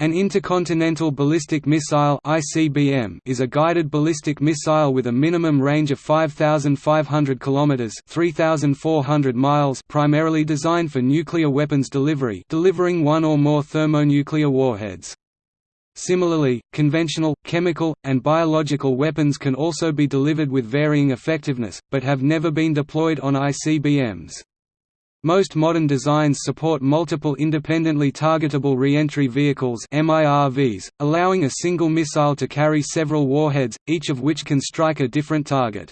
An intercontinental ballistic missile (ICBM) is a guided ballistic missile with a minimum range of 5500 kilometers (3400 miles), primarily designed for nuclear weapons delivery, delivering one or more thermonuclear warheads. Similarly, conventional, chemical, and biological weapons can also be delivered with varying effectiveness, but have never been deployed on ICBMs. Most modern designs support multiple independently targetable reentry vehicles MIRVs, allowing a single missile to carry several warheads, each of which can strike a different target.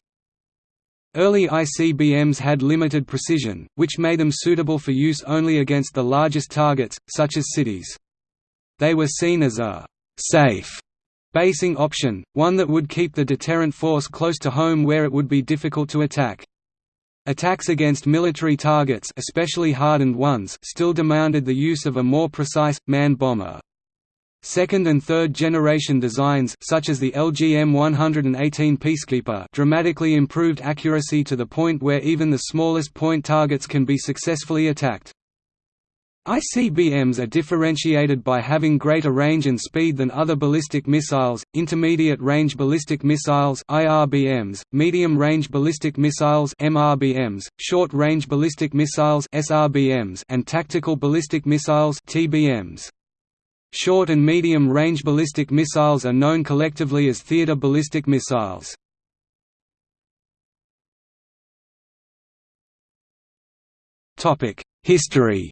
Early ICBMs had limited precision, which made them suitable for use only against the largest targets, such as cities. They were seen as a «safe» basing option, one that would keep the deterrent force close to home where it would be difficult to attack. Attacks against military targets especially hardened ones still demanded the use of a more precise, manned bomber. Second and third generation designs such as the LGM-118 Peacekeeper dramatically improved accuracy to the point where even the smallest point targets can be successfully attacked. ICBMs are differentiated by having greater range and speed than other ballistic missiles, intermediate-range ballistic missiles IRBMs, medium-range ballistic missiles MRBMs, short-range ballistic missiles SRBMs, and tactical ballistic missiles TBMs. Short and medium-range ballistic missiles are known collectively as theater ballistic missiles. History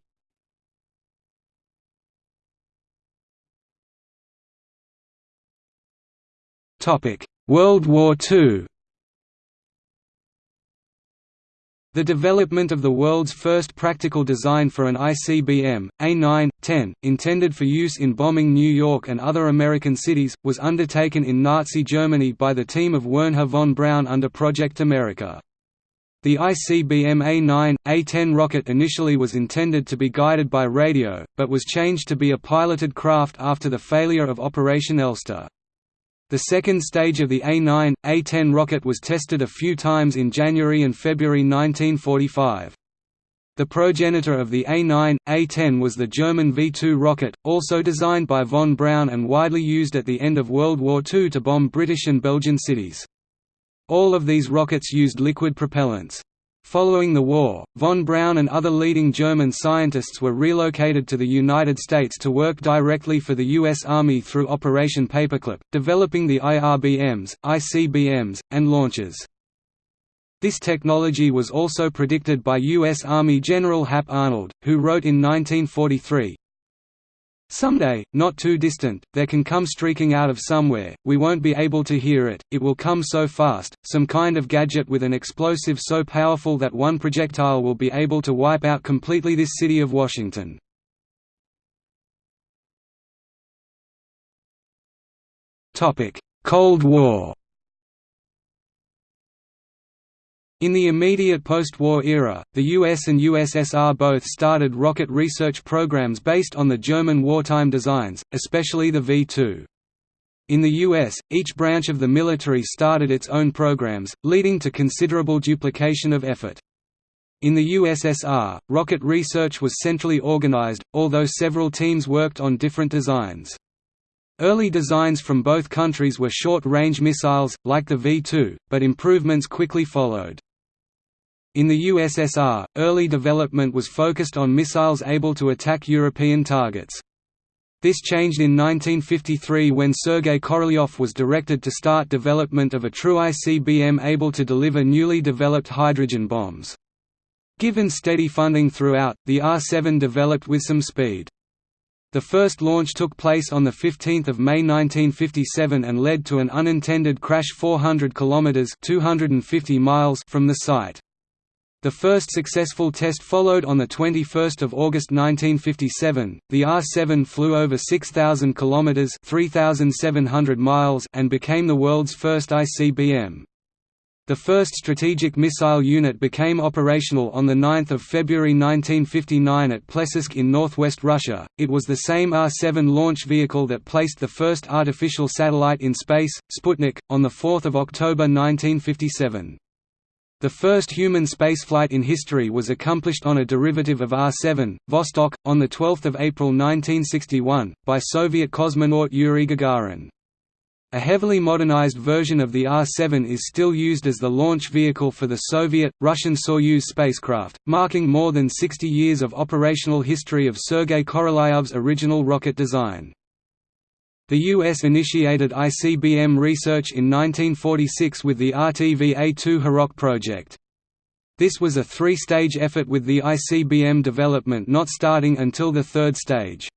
World War II The development of the world's first practical design for an ICBM, A9-10, intended for use in bombing New York and other American cities, was undertaken in Nazi Germany by the team of Wernher von Braun under Project America. The ICBM A9, A10 rocket initially was intended to be guided by radio, but was changed to be a piloted craft after the failure of Operation Elster. The second stage of the A9, A10 rocket was tested a few times in January and February 1945. The progenitor of the A9, A10 was the German V-2 rocket, also designed by von Braun and widely used at the end of World War II to bomb British and Belgian cities. All of these rockets used liquid propellants. Following the war, von Braun and other leading German scientists were relocated to the United States to work directly for the U.S. Army through Operation Paperclip, developing the IRBMs, ICBMs, and launchers. This technology was also predicted by U.S. Army General Hap Arnold, who wrote in 1943, Someday, not too distant, there can come streaking out of somewhere, we won't be able to hear it, it will come so fast, some kind of gadget with an explosive so powerful that one projectile will be able to wipe out completely this city of Washington. Cold War In the immediate post-war era, the US and USSR both started rocket research programs based on the German wartime designs, especially the V-2. In the US, each branch of the military started its own programs, leading to considerable duplication of effort. In the USSR, rocket research was centrally organized, although several teams worked on different designs. Early designs from both countries were short-range missiles, like the V-2, but improvements quickly followed. In the USSR, early development was focused on missiles able to attack European targets. This changed in 1953 when Sergei Korolyov was directed to start development of a true ICBM able to deliver newly developed hydrogen bombs. Given steady funding throughout, the R-7 developed with some speed. The first launch took place on 15 May 1957 and led to an unintended crash 400 km 250 miles from the site. The first successful test followed on 21 August 1957. The R-7 flew over 6,000 kilometers (3,700 miles) and became the world's first ICBM. The first strategic missile unit became operational on 9 February 1959 at Plesetsk in northwest Russia. It was the same R-7 launch vehicle that placed the first artificial satellite in space, Sputnik, on 4 October 1957. The first human spaceflight in history was accomplished on a derivative of R-7, Vostok, on 12 April 1961, by Soviet cosmonaut Yuri Gagarin. A heavily modernized version of the R-7 is still used as the launch vehicle for the Soviet, Russian Soyuz spacecraft, marking more than 60 years of operational history of Sergei Korolyov's original rocket design. The U.S. initiated ICBM research in 1946 with the RTV-A2 Hiroc project. This was a three-stage effort with the ICBM development not starting until the third stage.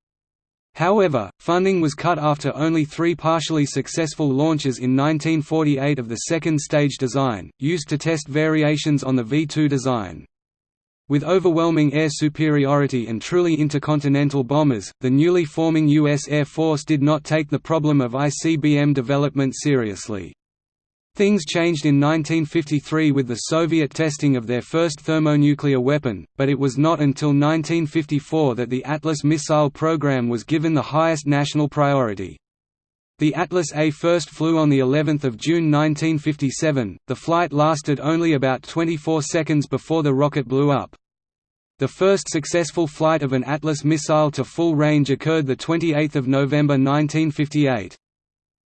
However, funding was cut after only three partially successful launches in 1948 of the second stage design, used to test variations on the V-2 design. With overwhelming air superiority and truly intercontinental bombers, the newly forming U.S. Air Force did not take the problem of ICBM development seriously. Things changed in 1953 with the Soviet testing of their first thermonuclear weapon, but it was not until 1954 that the Atlas missile program was given the highest national priority. The Atlas A first flew on the 11th of June 1957. The flight lasted only about 24 seconds before the rocket blew up. The first successful flight of an Atlas missile to full range occurred the 28th of November 1958.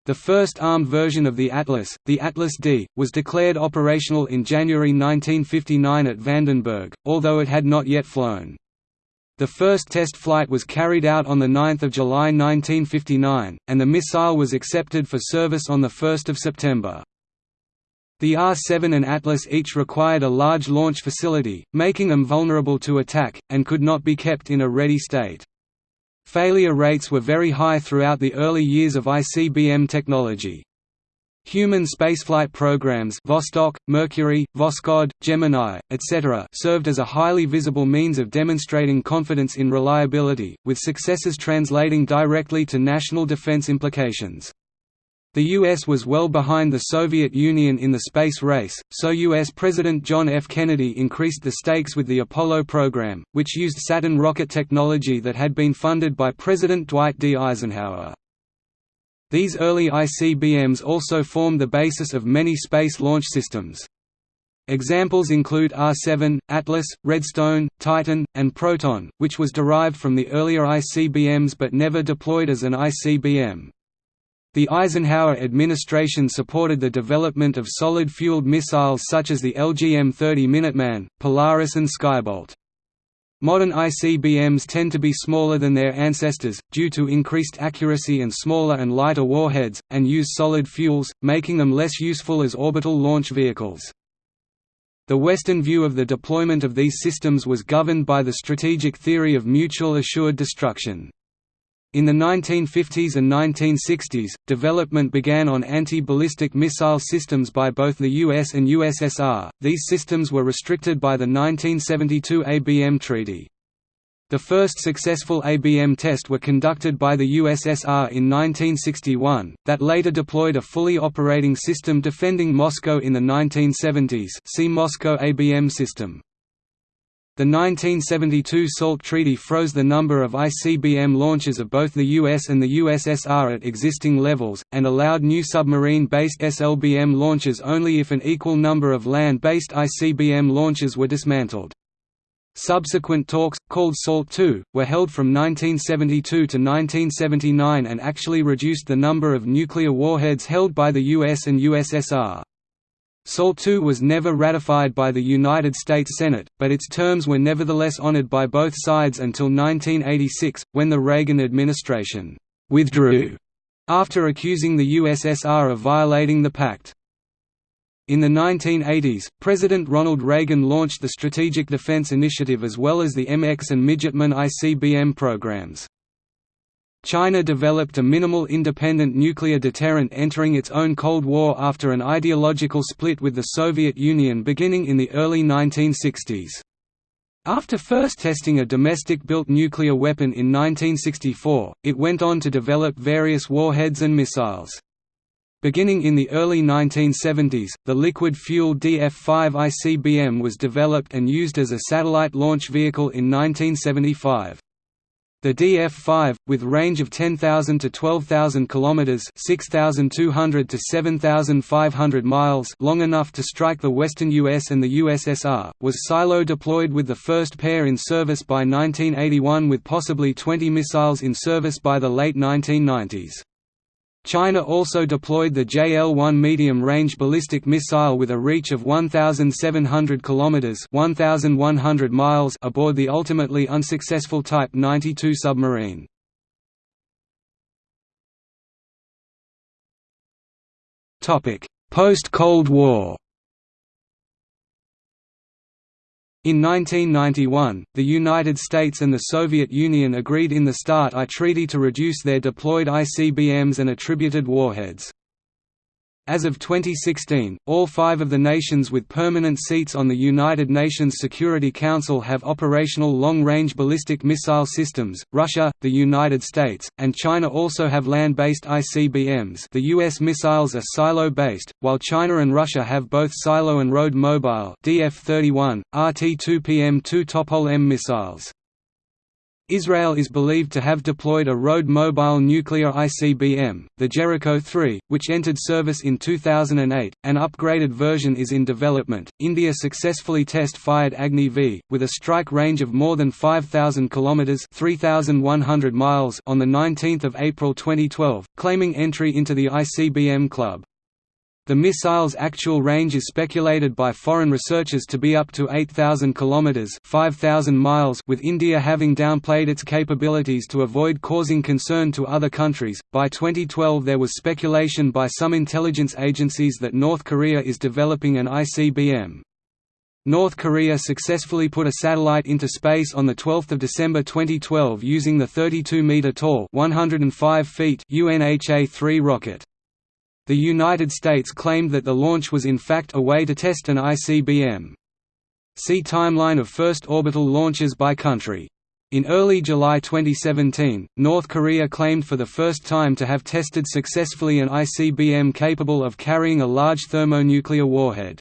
The first armed version of the Atlas, the Atlas D, was declared operational in January 1959 at Vandenberg, although it had not yet flown. The first test flight was carried out on 9 July 1959, and the missile was accepted for service on 1 September. The R-7 and Atlas each required a large launch facility, making them vulnerable to attack, and could not be kept in a ready state. Failure rates were very high throughout the early years of ICBM technology. Human spaceflight programs Vostok, Mercury, Voskhod, Gemini, etc. served as a highly visible means of demonstrating confidence in reliability, with successes translating directly to national defense implications. The U.S. was well behind the Soviet Union in the space race, so U.S. President John F. Kennedy increased the stakes with the Apollo program, which used Saturn rocket technology that had been funded by President Dwight D. Eisenhower. These early ICBMs also formed the basis of many space launch systems. Examples include R-7, Atlas, Redstone, Titan, and Proton, which was derived from the earlier ICBMs but never deployed as an ICBM. The Eisenhower administration supported the development of solid-fueled missiles such as the LGM-30 Minuteman, Polaris and Skybolt. Modern ICBMs tend to be smaller than their ancestors, due to increased accuracy and smaller and lighter warheads, and use solid fuels, making them less useful as orbital launch vehicles. The Western view of the deployment of these systems was governed by the strategic theory of mutual assured destruction. In the 1950s and 1960s, development began on anti-ballistic missile systems by both the US and USSR. These systems were restricted by the 1972 ABM Treaty. The first successful ABM test were conducted by the USSR in 1961, that later deployed a fully operating system defending Moscow in the 1970s see Moscow ABM system. The 1972 SALT Treaty froze the number of ICBM launches of both the US and the USSR at existing levels, and allowed new submarine-based SLBM launches only if an equal number of land-based ICBM launches were dismantled. Subsequent talks, called SALT II, were held from 1972 to 1979 and actually reduced the number of nuclear warheads held by the US and USSR. SALT II was never ratified by the United States Senate, but its terms were nevertheless honored by both sides until 1986, when the Reagan administration withdrew after accusing the USSR of violating the pact. In the 1980s, President Ronald Reagan launched the Strategic Defense Initiative as well as the MX and Midgetman ICBM programs. China developed a minimal independent nuclear deterrent entering its own Cold War after an ideological split with the Soviet Union beginning in the early 1960s. After first testing a domestic-built nuclear weapon in 1964, it went on to develop various warheads and missiles. Beginning in the early 1970s, the liquid-fueled DF-5 ICBM was developed and used as a satellite launch vehicle in 1975. The DF-5, with range of 10,000 to 12,000 kilometers (6,200 to 7,500 miles), long enough to strike the western US and the USSR, was silo deployed with the first pair in service by 1981 with possibly 20 missiles in service by the late 1990s. China also deployed the JL-1 medium-range ballistic missile with a reach of 1,700 kilometers (1,100 miles) aboard the ultimately unsuccessful Type 92 submarine. Topic: Post-Cold War In 1991, the United States and the Soviet Union agreed in the START I Treaty to reduce their deployed ICBMs and attributed warheads. As of 2016, all five of the nations with permanent seats on the United Nations Security Council have operational long-range ballistic missile systems. Russia, the United States, and China also have land-based ICBMs. The US missiles are silo-based, while China and Russia have both silo and road mobile DF-31, RT-2PM2 Topol-M missiles. Israel is believed to have deployed a road mobile nuclear ICBM, the Jericho 3, which entered service in 2008. An upgraded version is in development. India successfully test-fired Agni V, with a strike range of more than 5,000 kilometers (3,100 miles) on the 19th of April 2012, claiming entry into the ICBM club. The missile's actual range is speculated by foreign researchers to be up to 8,000 kilometers (5,000 miles), with India having downplayed its capabilities to avoid causing concern to other countries. By 2012, there was speculation by some intelligence agencies that North Korea is developing an ICBM. North Korea successfully put a satellite into space on 12 December 2012 using the 32-meter tall 105 feet UNHA-3 rocket. The United States claimed that the launch was in fact a way to test an ICBM. See Timeline of first orbital launches by country. In early July 2017, North Korea claimed for the first time to have tested successfully an ICBM capable of carrying a large thermonuclear warhead.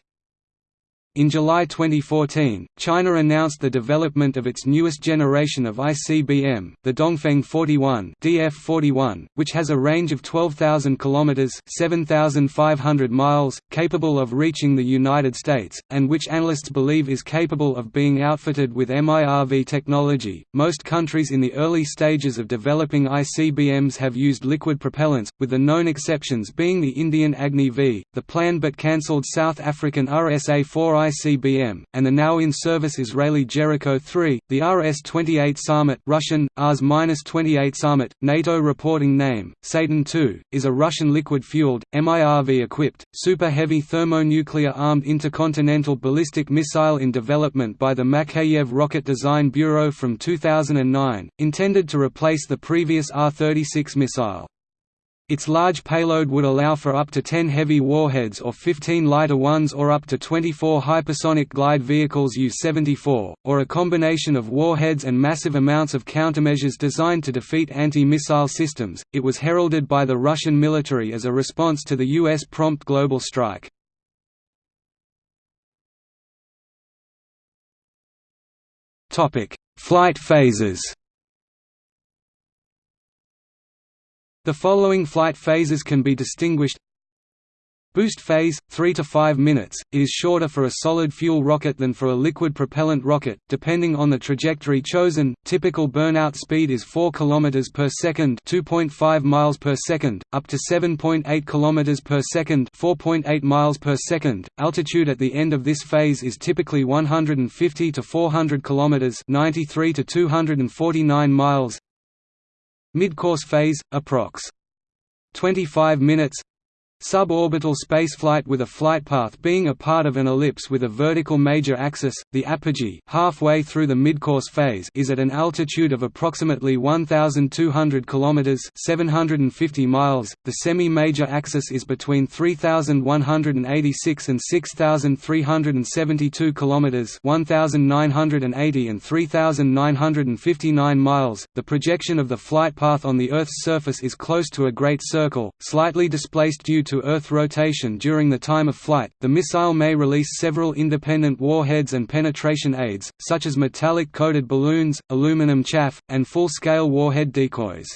In July 2014, China announced the development of its newest generation of ICBM, the Dongfeng 41 (DF-41), which has a range of 12,000 kilometers (7,500 miles), capable of reaching the United States, and which analysts believe is capable of being outfitted with MIRV technology. Most countries in the early stages of developing ICBMs have used liquid propellants, with the known exceptions being the Indian Agni V, the planned but cancelled South African RSA-4 ICBM, and the now in service Israeli Jericho 3, the RS-28 Sarmat Russian, Rs-28 Sarmat, NATO reporting name, Satan II, is a Russian liquid-fueled, MIRV-equipped, super-heavy thermonuclear-armed intercontinental ballistic missile in development by the Makeyev Rocket Design Bureau from 2009, intended to replace the previous R-36 missile. Its large payload would allow for up to 10 heavy warheads or 15 lighter ones or up to 24 hypersonic glide vehicles Yu-74, or a combination of warheads and massive amounts of countermeasures designed to defeat anti-missile systems. It was heralded by the Russian military as a response to the US prompt global strike. Topic: Flight phases. The following flight phases can be distinguished Boost phase, 3 to 5 minutes, it is shorter for a solid fuel rocket than for a liquid propellant rocket, depending on the trajectory chosen. Typical burnout speed is 4 km per second, 2.5 miles per second, up to 7.8 km per second, 4.8 miles per second. Altitude at the end of this phase is typically 150 to 400 km, 93 to 249 miles. Midcourse phase, approx. 25 minutes Suborbital spaceflight with a flight path being a part of an ellipse with a vertical major axis, the apogee halfway through the midcourse phase is at an altitude of approximately 1,200 km 750 miles, the semi-major axis is between 3,186 and 6,372 km 1,980 and 3,959 miles. The projection of the flight path on the Earth's surface is close to a great circle, slightly displaced due to Earth rotation during the time of flight, the missile may release several independent warheads and penetration aids, such as metallic-coated balloons, aluminum chaff, and full-scale warhead decoys.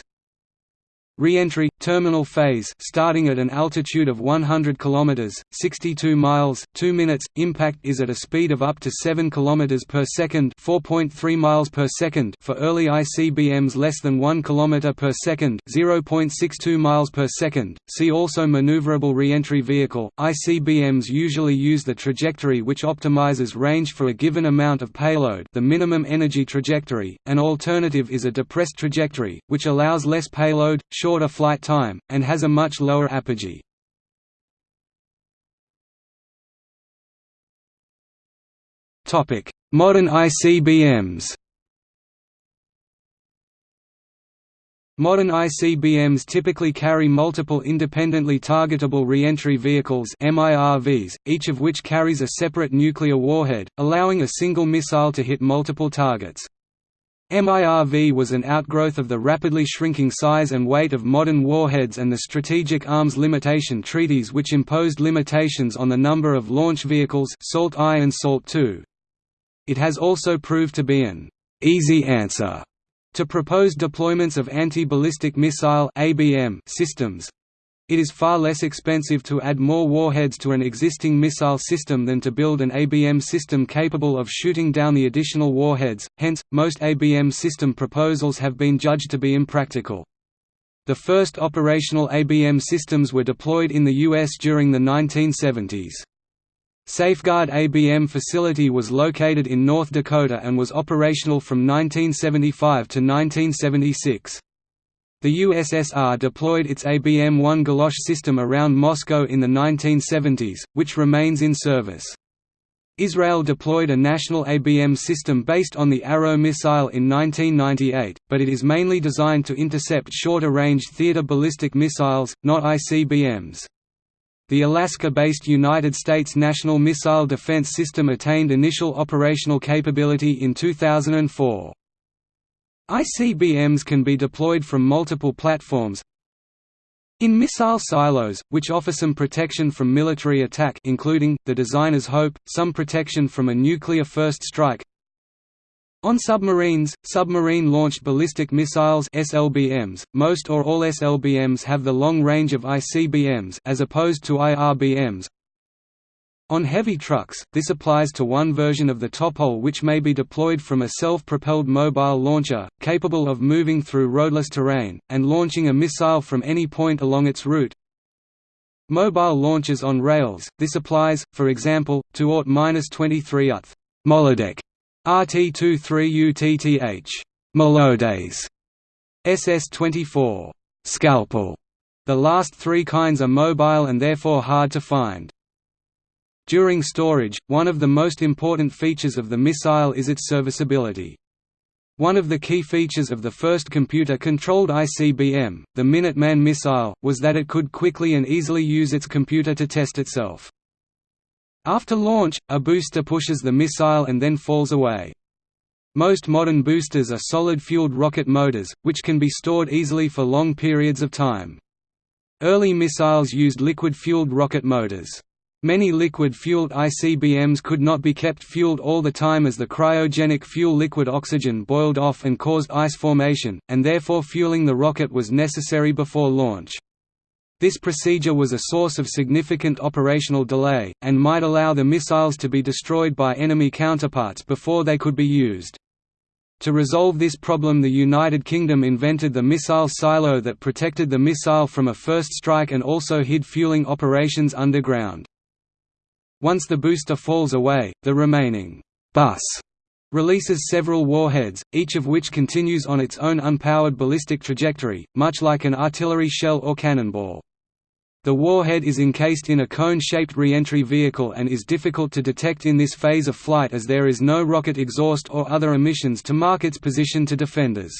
Re-entry terminal phase starting at an altitude of 100 km 62 miles 2 minutes. Impact is at a speed of up to 7 km per second 4.3 miles per second. For early ICBMs less than 1 km per second 0.62 miles per second. See also maneuverable re-entry vehicle. ICBMs usually use the trajectory which optimizes range for a given amount of payload the minimum energy trajectory. An alternative is a depressed trajectory which allows less payload short shorter flight time, and has a much lower apogee. Modern ICBMs Modern ICBMs typically carry multiple independently targetable reentry vehicles MIRVs, each of which carries a separate nuclear warhead, allowing a single missile to hit multiple targets. MIRV was an outgrowth of the rapidly shrinking size and weight of modern warheads and the Strategic Arms Limitation Treaties which imposed limitations on the number of launch vehicles SALT I and SALT II. It has also proved to be an «easy answer» to proposed deployments of anti-ballistic missile systems, it is far less expensive to add more warheads to an existing missile system than to build an ABM system capable of shooting down the additional warheads, hence, most ABM system proposals have been judged to be impractical. The first operational ABM systems were deployed in the U.S. during the 1970s. Safeguard ABM facility was located in North Dakota and was operational from 1975 to 1976. The USSR deployed its ABM-1 Galosh system around Moscow in the 1970s, which remains in service. Israel deployed a national ABM system based on the Arrow missile in 1998, but it is mainly designed to intercept shorter-range theater ballistic missiles, not ICBMs. The Alaska-based United States National Missile Defense System attained initial operational capability in 2004. ICBMs can be deployed from multiple platforms, in missile silos, which offer some protection from military attack including, the designer's hope, some protection from a nuclear first strike. On submarines, submarine-launched ballistic missiles SLBMs, most or all SLBMs have the long range of ICBMs as opposed to IRBMs, on heavy trucks, this applies to one version of the Topol which may be deployed from a self-propelled mobile launcher, capable of moving through roadless terrain, and launching a missile from any point along its route. Mobile launchers on rails, this applies, for example, to AWT-23 UTH Molodek, RT-23UTTH Molodets, SS-24 Scalpel. The last three kinds are mobile and therefore hard to find. During storage, one of the most important features of the missile is its serviceability. One of the key features of the first computer-controlled ICBM, the Minuteman missile, was that it could quickly and easily use its computer to test itself. After launch, a booster pushes the missile and then falls away. Most modern boosters are solid-fueled rocket motors, which can be stored easily for long periods of time. Early missiles used liquid-fueled rocket motors. Many liquid-fueled ICBMs could not be kept fueled all the time as the cryogenic fuel liquid oxygen boiled off and caused ice formation, and therefore fueling the rocket was necessary before launch. This procedure was a source of significant operational delay, and might allow the missiles to be destroyed by enemy counterparts before they could be used. To resolve this problem the United Kingdom invented the missile silo that protected the missile from a first strike and also hid fueling operations underground. Once the booster falls away, the remaining bus releases several warheads, each of which continues on its own unpowered ballistic trajectory, much like an artillery shell or cannonball. The warhead is encased in a cone-shaped reentry vehicle and is difficult to detect in this phase of flight as there is no rocket exhaust or other emissions to mark its position to defenders.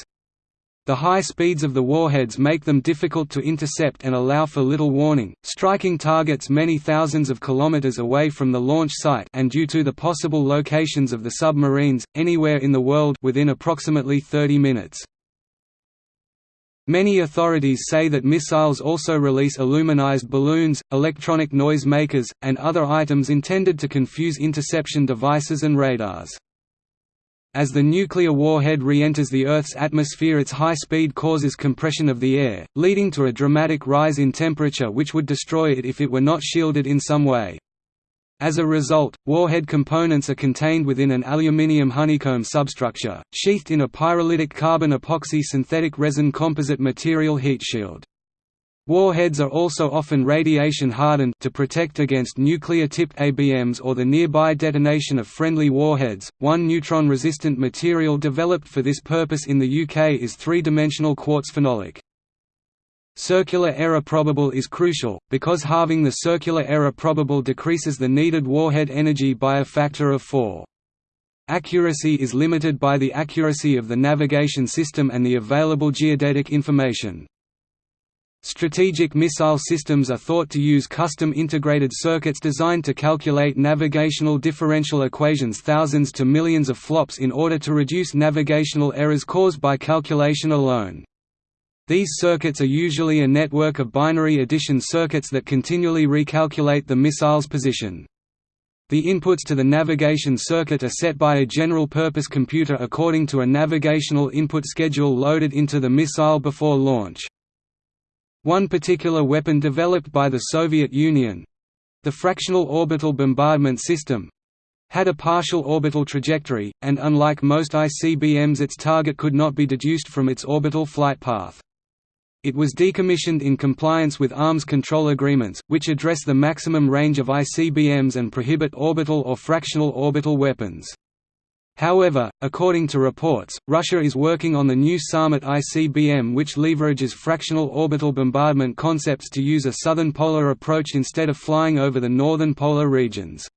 The high speeds of the warheads make them difficult to intercept and allow for little warning, striking targets many thousands of kilometers away from the launch site and due to the possible locations of the submarines, anywhere in the world within approximately 30 minutes. Many authorities say that missiles also release aluminized balloons, electronic noise makers, and other items intended to confuse interception devices and radars. As the nuclear warhead re-enters the Earth's atmosphere its high speed causes compression of the air, leading to a dramatic rise in temperature which would destroy it if it were not shielded in some way. As a result, warhead components are contained within an aluminium honeycomb substructure, sheathed in a pyrolytic carbon epoxy synthetic resin composite material heat shield. Warheads are also often radiation hardened to protect against nuclear-tipped ABMs or the nearby detonation of friendly warheads. One neutron-resistant material developed for this purpose in the UK is three-dimensional quartz phenolic. Circular error probable is crucial, because halving the circular error probable decreases the needed warhead energy by a factor of 4. Accuracy is limited by the accuracy of the navigation system and the available geodetic information. Strategic missile systems are thought to use custom integrated circuits designed to calculate navigational differential equations thousands to millions of flops in order to reduce navigational errors caused by calculation alone. These circuits are usually a network of binary addition circuits that continually recalculate the missile's position. The inputs to the navigation circuit are set by a general-purpose computer according to a navigational input schedule loaded into the missile before launch. One particular weapon developed by the Soviet Union—the fractional orbital bombardment system, had a partial orbital trajectory, and unlike most ICBMs its target could not be deduced from its orbital flight path. It was decommissioned in compliance with arms control agreements, which address the maximum range of ICBMs and prohibit orbital or fractional orbital weapons. However, according to reports, Russia is working on the new Sarmat ICBM which leverages fractional orbital bombardment concepts to use a southern polar approach instead of flying over the northern polar regions.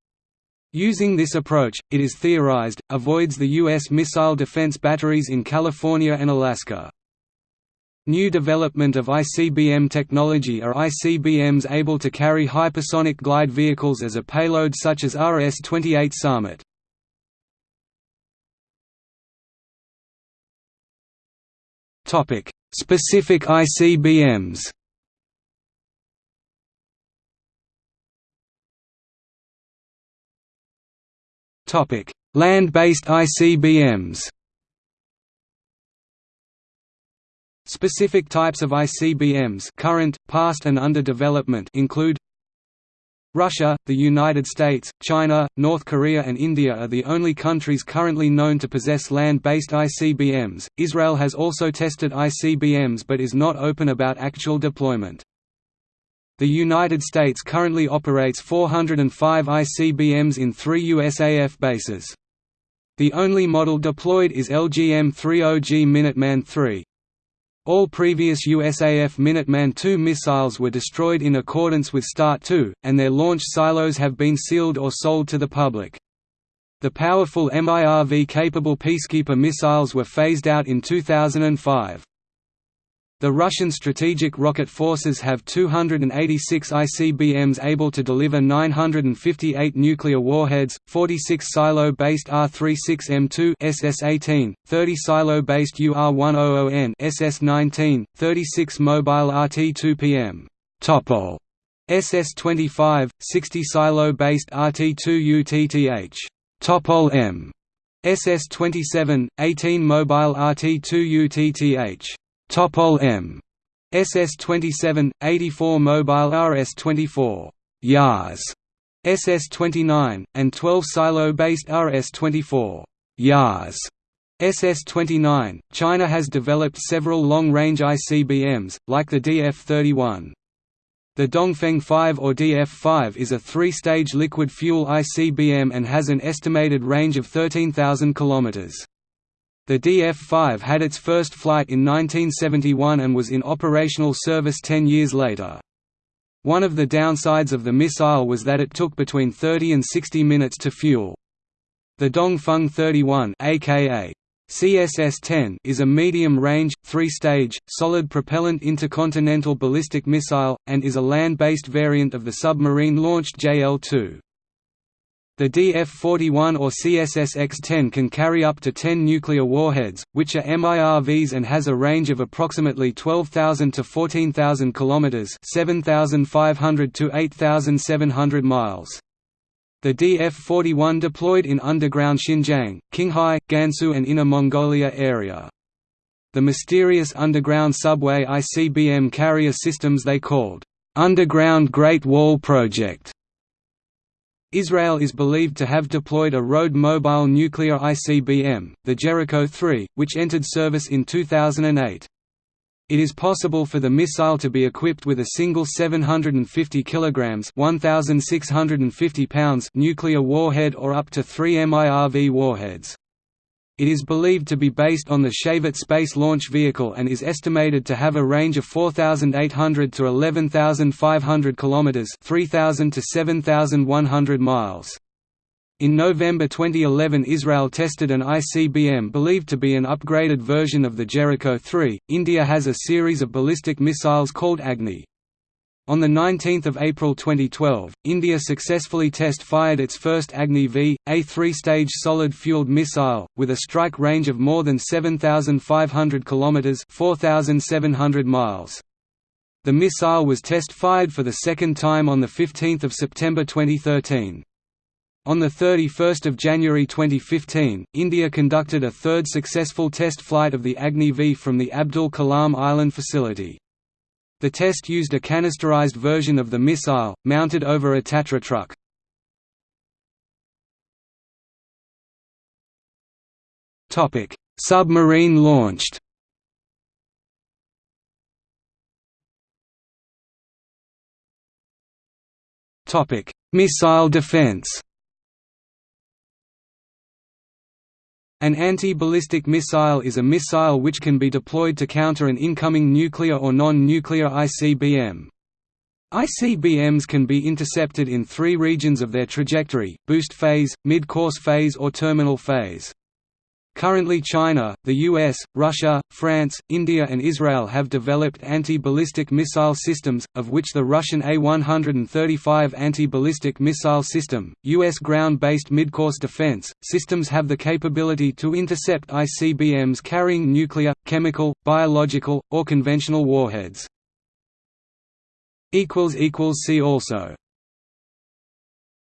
Using this approach, it is theorized, avoids the U.S. missile defense batteries in California and Alaska. New development of ICBM technology are ICBMs able to carry hypersonic glide vehicles as a payload such as RS-28 Sarmat. Specific ICBMs Topic: Land-based ICBMs Specific types of ICBMs current, past and under development include Russia, the United States, China, North Korea and India are the only countries currently known to possess land-based ICBMs. Israel has also tested ICBMs but is not open about actual deployment. The United States currently operates 405 ICBMs in three USAF bases. The only model deployed is LGM-30G Minuteman III, all previous USAF Minuteman II missiles were destroyed in accordance with START II, and their launch silos have been sealed or sold to the public. The powerful MIRV-capable Peacekeeper missiles were phased out in 2005. The Russian strategic rocket forces have 286 ICBMs able to deliver 958 nuclear warheads, 46 silo-based R-36M2 SS-18, 30 silo-based UR-100N SS-19, 36 mobile RT-2PM Topol SS-25, 60 silo-based RT-2UTTH Topol M SS-27, 18 mobile RT-2UTTH Topol M. SS-27, 84 Mobile RS-24 Yars, SS-29, and 12 silo-based RS-24 Yars. SS-29. China has developed several long-range ICBMs, like the DF-31. The Dongfeng 5 or DF-5 is a three-stage liquid fuel ICBM and has an estimated range of 13,000 kilometers. The DF-5 had its first flight in 1971 and was in operational service ten years later. One of the downsides of the missile was that it took between 30 and 60 minutes to fuel. The Dongfeng 31 aka CSS-10 is a medium-range, three-stage, solid propellant intercontinental ballistic missile, and is a land-based variant of the submarine-launched JL-2. The DF-41 or CSS-X-10 can carry up to 10 nuclear warheads, which are MIRVs and has a range of approximately 12,000 to 14,000 kilometers (7,500 to 8,700 miles). The DF-41 deployed in underground Xinjiang, Qinghai, Gansu and Inner Mongolia area. The mysterious underground subway ICBM carrier systems they called Underground Great Wall Project Israel is believed to have deployed a road mobile nuclear ICBM, the Jericho-3, which entered service in 2008. It is possible for the missile to be equipped with a single 750 kg 1,650 pounds nuclear warhead or up to three MIRV warheads. It is believed to be based on the Shavit space launch vehicle and is estimated to have a range of 4,800 to 11,500 km 3,000 to 7,100 miles. In November 2011 Israel tested an ICBM believed to be an upgraded version of the Jericho-3. India has a series of ballistic missiles called Agni. On 19 April 2012, India successfully test-fired its first Agni-V, a three-stage solid-fueled missile, with a strike range of more than 7,500 km 4,700 miles. The missile was test-fired for the second time on 15 September 2013. On 31 January 2015, India conducted a third successful test flight of the Agni-V from the Abdul Kalam Island facility. The test used a canisterized version of the missile, mounted over a Tatra truck. Submarine launched. Missile defense An anti-ballistic missile is a missile which can be deployed to counter an incoming nuclear or non-nuclear ICBM. ICBMs can be intercepted in three regions of their trajectory, boost phase, mid-course phase or terminal phase. Currently China, the US, Russia, France, India and Israel have developed anti-ballistic missile systems, of which the Russian A-135 anti-ballistic missile system, US ground-based midcourse defense, systems have the capability to intercept ICBMs carrying nuclear, chemical, biological, or conventional warheads. See also